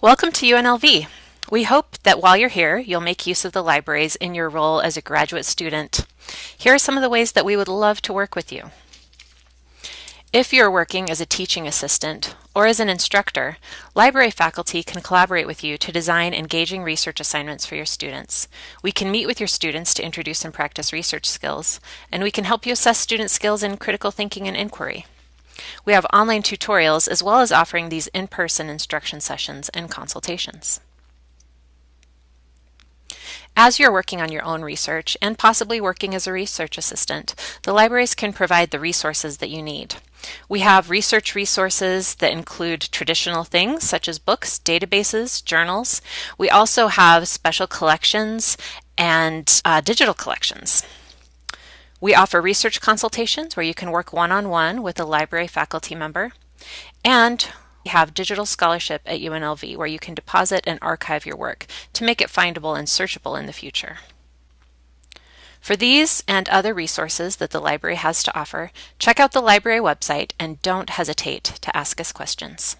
Welcome to UNLV. We hope that while you're here, you'll make use of the libraries in your role as a graduate student. Here are some of the ways that we would love to work with you. If you're working as a teaching assistant or as an instructor, library faculty can collaborate with you to design engaging research assignments for your students. We can meet with your students to introduce and practice research skills, and we can help you assess student skills in critical thinking and inquiry. We have online tutorials as well as offering these in-person instruction sessions and consultations. As you're working on your own research and possibly working as a research assistant, the libraries can provide the resources that you need. We have research resources that include traditional things such as books, databases, journals. We also have special collections and uh, digital collections. We offer research consultations where you can work one-on-one -on -one with a library faculty member. And we have digital scholarship at UNLV where you can deposit and archive your work to make it findable and searchable in the future. For these and other resources that the library has to offer, check out the library website and don't hesitate to ask us questions.